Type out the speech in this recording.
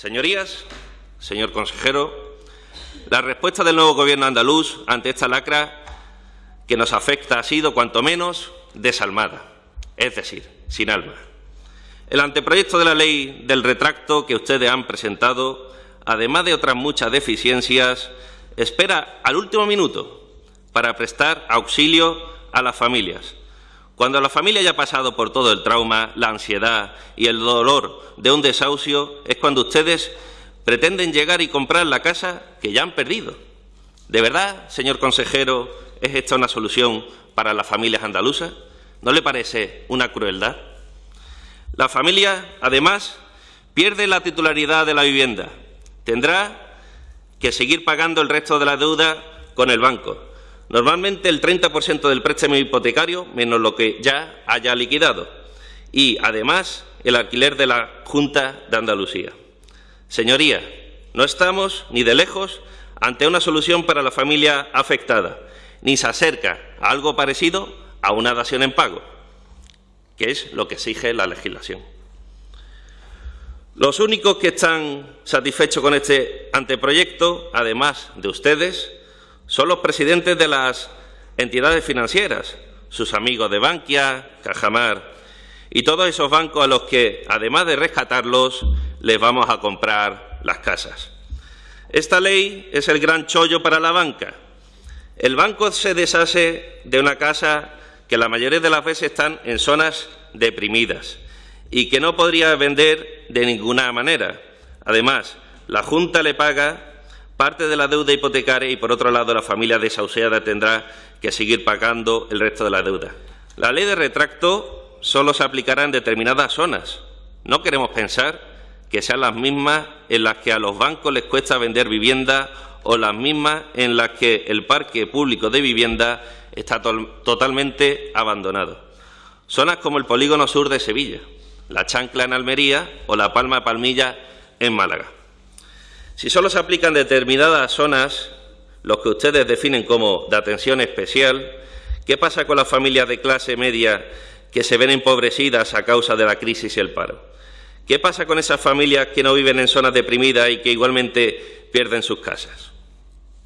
Señorías, señor consejero, la respuesta del nuevo Gobierno andaluz ante esta lacra que nos afecta ha sido, cuanto menos, desalmada, es decir, sin alma. El anteproyecto de la ley del retracto que ustedes han presentado, además de otras muchas deficiencias, espera al último minuto para prestar auxilio a las familias. Cuando la familia haya pasado por todo el trauma, la ansiedad y el dolor de un desahucio, es cuando ustedes pretenden llegar y comprar la casa que ya han perdido. ¿De verdad, señor consejero, es esta una solución para las familias andaluzas? ¿No le parece una crueldad? La familia, además, pierde la titularidad de la vivienda. Tendrá que seguir pagando el resto de la deuda con el banco. Normalmente el 30% del préstamo hipotecario, menos lo que ya haya liquidado. Y, además, el alquiler de la Junta de Andalucía. Señoría, no estamos ni de lejos ante una solución para la familia afectada, ni se acerca a algo parecido a una dación en pago, que es lo que exige la legislación. Los únicos que están satisfechos con este anteproyecto, además de ustedes, son los presidentes de las entidades financieras, sus amigos de Bankia, Cajamar y todos esos bancos a los que, además de rescatarlos, les vamos a comprar las casas. Esta ley es el gran chollo para la banca. El banco se deshace de una casa que la mayoría de las veces están en zonas deprimidas y que no podría vender de ninguna manera. Además, la Junta le paga parte de la deuda hipotecaria y, por otro lado, la familia desahuciada tendrá que seguir pagando el resto de la deuda. La ley de retracto solo se aplicará en determinadas zonas. No queremos pensar que sean las mismas en las que a los bancos les cuesta vender vivienda o las mismas en las que el parque público de vivienda está totalmente abandonado. Zonas como el polígono sur de Sevilla, la chancla en Almería o la palma palmilla en Málaga. Si solo se aplican determinadas zonas, los que ustedes definen como de atención especial, ¿qué pasa con las familias de clase media que se ven empobrecidas a causa de la crisis y el paro? ¿Qué pasa con esas familias que no viven en zonas deprimidas y que igualmente pierden sus casas?